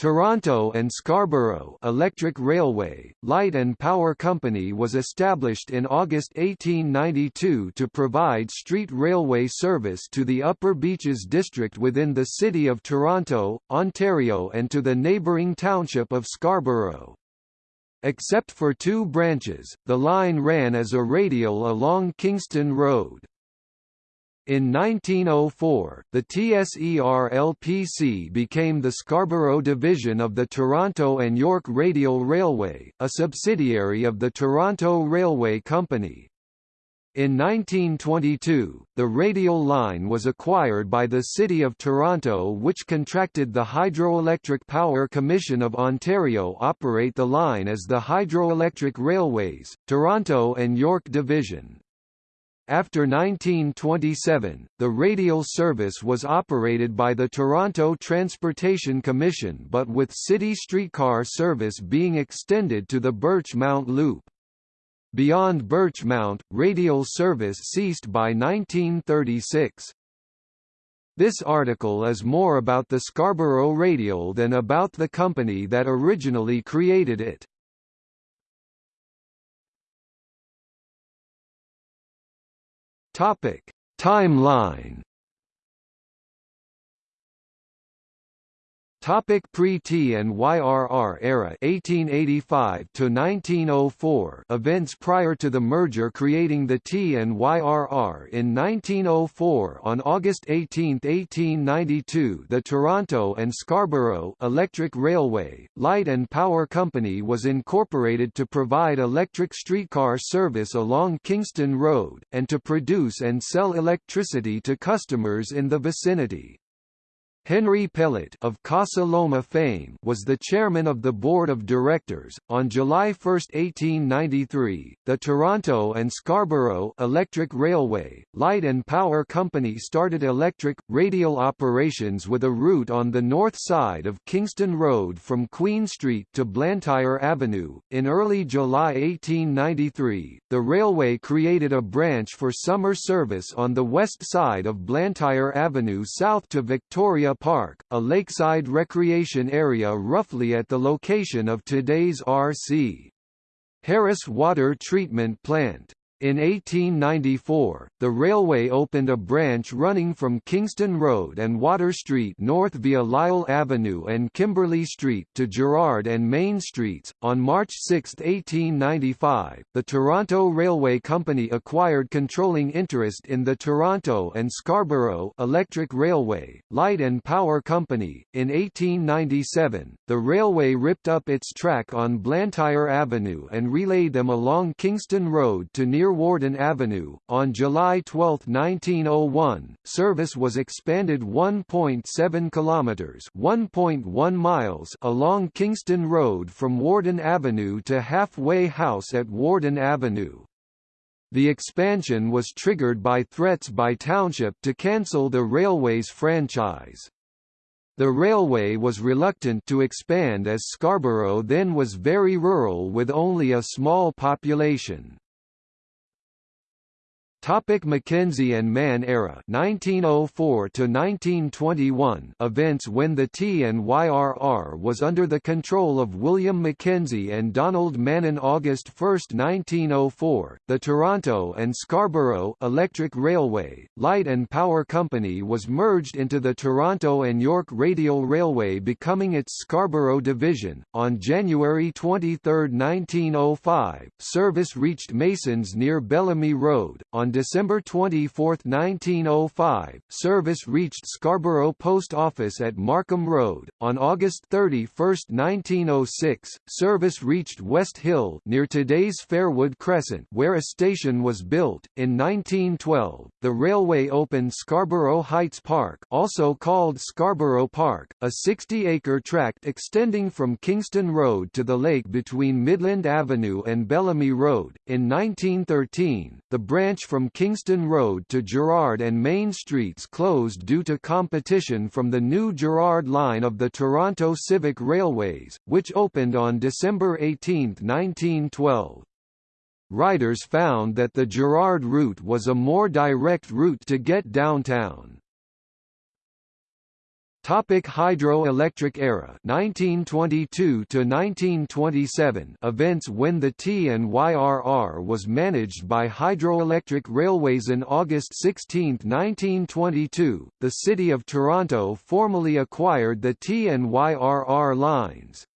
Toronto and Scarborough Electric Railway, Light and Power Company was established in August 1892 to provide street railway service to the Upper Beaches district within the City of Toronto, Ontario and to the neighbouring township of Scarborough. Except for two branches, the line ran as a radial along Kingston Road. In 1904, the TSER-LPC became the Scarborough division of the Toronto and York Radial Railway, a subsidiary of the Toronto Railway Company. In 1922, the radial line was acquired by the City of Toronto which contracted the Hydroelectric Power Commission of Ontario operate the line as the Hydroelectric Railways, Toronto and York Division. After 1927, the radial service was operated by the Toronto Transportation Commission but with city streetcar service being extended to the Birchmount Loop. Beyond Birchmount, radial service ceased by 1936. This article is more about the Scarborough Radial than about the company that originally created it. Topic: Timeline Topic Pre-T and YRR era 1885 to 1904 events prior to the merger creating the T and YRR in 1904 on August 18, 1892 the Toronto and Scarborough Electric Railway, Light and Power Company was incorporated to provide electric streetcar service along Kingston Road, and to produce and sell electricity to customers in the vicinity. Henry Pellatt of Casa Loma fame was the chairman of the board of directors. On July 1, 1893, the Toronto and Scarborough Electric Railway, Light and Power Company started electric, radial operations with a route on the north side of Kingston Road from Queen Street to Blantyre Avenue. In early July 1893, the railway created a branch for summer service on the west side of Blantyre Avenue south to Victoria Park, a lakeside recreation area roughly at the location of today's R.C. Harris Water Treatment Plant. In 1894, the railway opened a branch running from Kingston Road and Water Street north via Lyall Avenue and Kimberley Street to Gerrard and Main Streets. On March 6, 1895, the Toronto Railway Company acquired controlling interest in the Toronto and Scarborough Electric Railway, Light and Power Company. In 1897, the railway ripped up its track on Blantyre Avenue and relayed them along Kingston Road to near Warden Avenue. On July 12, 1901, service was expanded 1.7 kilometers (1.1 miles) along Kingston Road from Warden Avenue to Halfway House at Warden Avenue. The expansion was triggered by threats by Township to cancel the railway's franchise. The railway was reluctant to expand as Scarborough then was very rural with only a small population. Topic Mackenzie and Mann era 1904 to 1921 events when the T and YRR was under the control of William Mackenzie and Donald Mann August 1, 1904 the Toronto and Scarborough Electric Railway Light and Power Company was merged into the Toronto and York Radial Railway becoming its Scarborough division. On January 23, 1905 service reached Masons near Bellamy Road. On December 24, 1905, service reached Scarborough Post Office at Markham Road. On August 31, 1906, service reached West Hill near today's Fairwood Crescent where a station was built. In 1912, the railway opened Scarborough Heights Park also called Scarborough Park, a 60-acre tract extending from Kingston Road to the lake between Midland Avenue and Bellamy Road. In 1913, the branch from from Kingston Road to Gerrard and Main Streets closed due to competition from the new Gerrard line of the Toronto Civic Railways, which opened on December 18, 1912. Riders found that the Gerrard route was a more direct route to get downtown. Topic hydroelectric era 1922 to 1927 events when the TNYRR was managed by Hydroelectric Railways in August 16, 1922 the city of Toronto formally acquired the TNYRR lines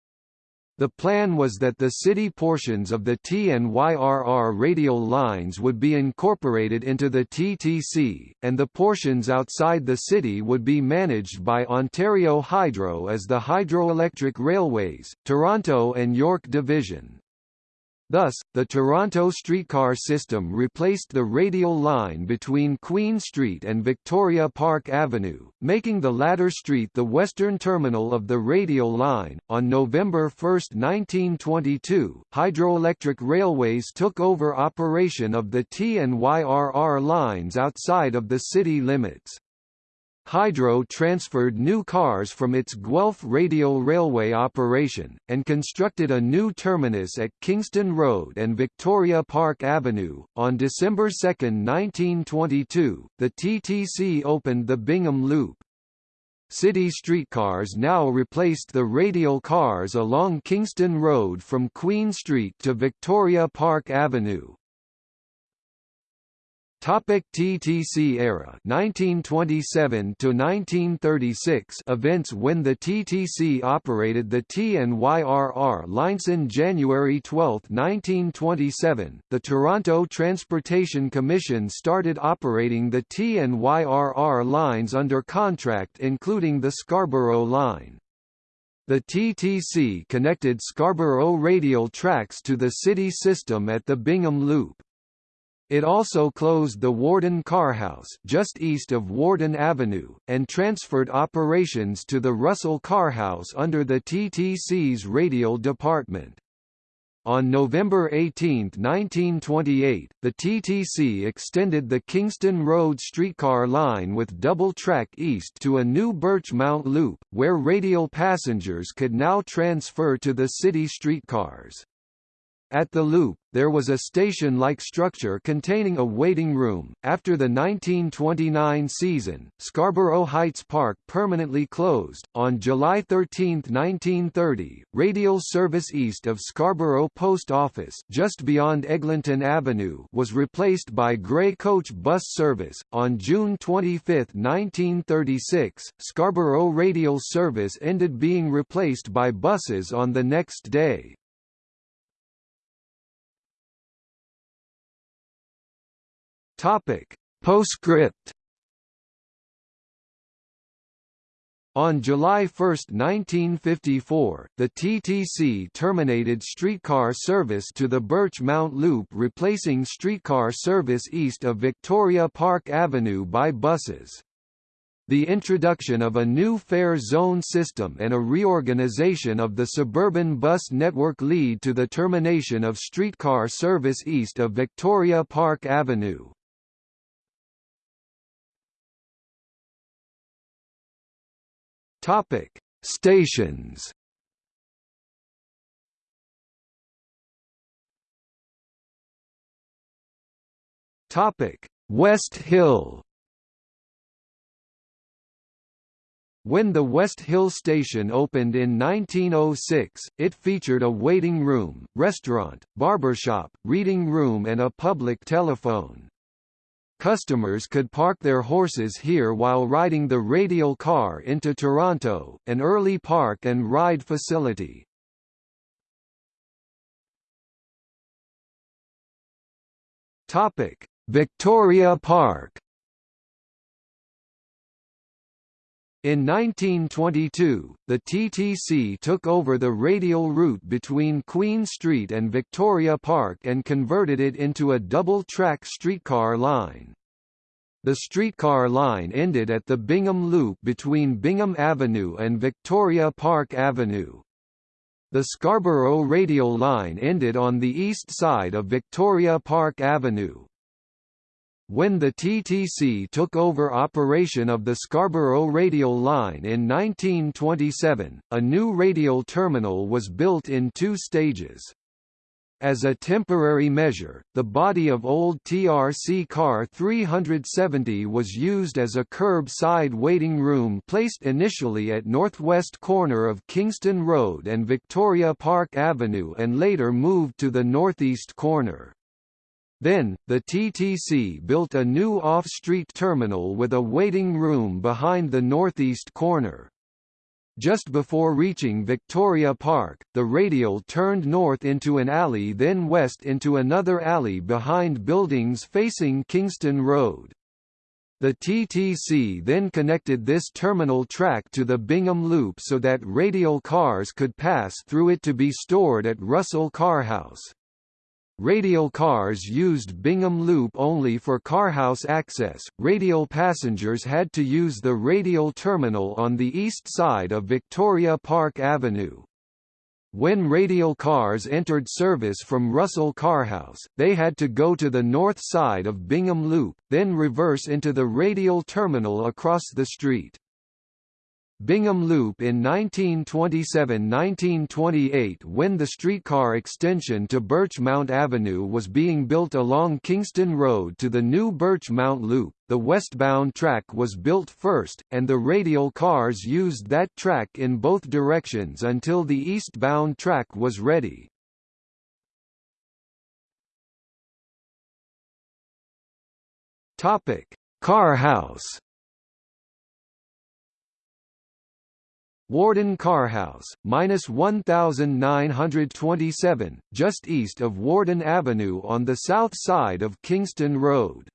the plan was that the city portions of the TNYRR radial lines would be incorporated into the TTC, and the portions outside the city would be managed by Ontario Hydro as the Hydroelectric Railways, Toronto and York Division. Thus, the Toronto streetcar system replaced the radial line between Queen Street and Victoria Park Avenue, making the latter street the western terminal of the radial line. On November 1, 1922, Hydroelectric Railways took over operation of the TNYRR lines outside of the city limits. Hydro transferred new cars from its Guelph Radial Railway operation, and constructed a new terminus at Kingston Road and Victoria Park Avenue. On December 2, 1922, the TTC opened the Bingham Loop. City streetcars now replaced the radial cars along Kingston Road from Queen Street to Victoria Park Avenue. Topic TTC era 1927 to 1936 events when the TTC operated the T and YRR lines in January 12, 1927 the Toronto Transportation Commission started operating the T and YRR lines under contract including the Scarborough line the TTC connected Scarborough radial tracks to the city system at the Bingham Loop. It also closed the Warden Carhouse just east of Warden Avenue, and transferred operations to the Russell Carhouse under the TTC's radial department. On November 18, 1928, the TTC extended the Kingston Road streetcar line with double track east to a new Birchmount loop, where radial passengers could now transfer to the city streetcars. At the loop, there was a station-like structure containing a waiting room. After the 1929 season, Scarborough Heights Park permanently closed. On July 13, 1930, radial service east of Scarborough Post Office, just beyond Eglinton Avenue, was replaced by grey coach bus service. On June 25, 1936, Scarborough radial service ended being replaced by buses on the next day. Topic. Postscript On July 1, 1954, the TTC terminated streetcar service to the Birchmount Loop replacing streetcar service east of Victoria Park Avenue by buses. The introduction of a new fare zone system and a reorganization of the suburban bus network lead to the termination of streetcar service east of Victoria Park Avenue. Topic: Stations. Topic: West Hill. When the West Hill station opened in 1906, it featured a waiting room, restaurant, barbershop, reading room and a public telephone. Customers could park their horses here while riding the radial car into Toronto, an early park and ride facility. Topic: Victoria Park. In 1922, the TTC took over the radial route between Queen Street and Victoria Park and converted it into a double-track streetcar line. The streetcar line ended at the Bingham Loop between Bingham Avenue and Victoria Park Avenue. The Scarborough radial line ended on the east side of Victoria Park Avenue. When the TTC took over operation of the Scarborough radial line in 1927, a new radial terminal was built in two stages. As a temporary measure, the body of old TRC car 370 was used as a curb-side waiting room placed initially at northwest corner of Kingston Road and Victoria Park Avenue and later moved to the northeast corner. Then, the TTC built a new off-street terminal with a waiting room behind the northeast corner. Just before reaching Victoria Park, the radial turned north into an alley then west into another alley behind buildings facing Kingston Road. The TTC then connected this terminal track to the Bingham Loop so that radial cars could pass through it to be stored at Russell Carhouse. Radial cars used Bingham Loop only for carhouse access. Radial passengers had to use the radial terminal on the east side of Victoria Park Avenue. When radial cars entered service from Russell Carhouse, they had to go to the north side of Bingham Loop, then reverse into the radial terminal across the street. Bingham Loop in 1927–1928 when the streetcar extension to Birchmount Avenue was being built along Kingston Road to the new Birchmount Loop, the westbound track was built first, and the radial cars used that track in both directions until the eastbound track was ready. Car house Warden Carhouse, minus 1927, just east of Warden Avenue on the south side of Kingston Road.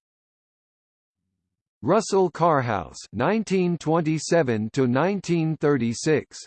Russell Carhouse 1927 to 1936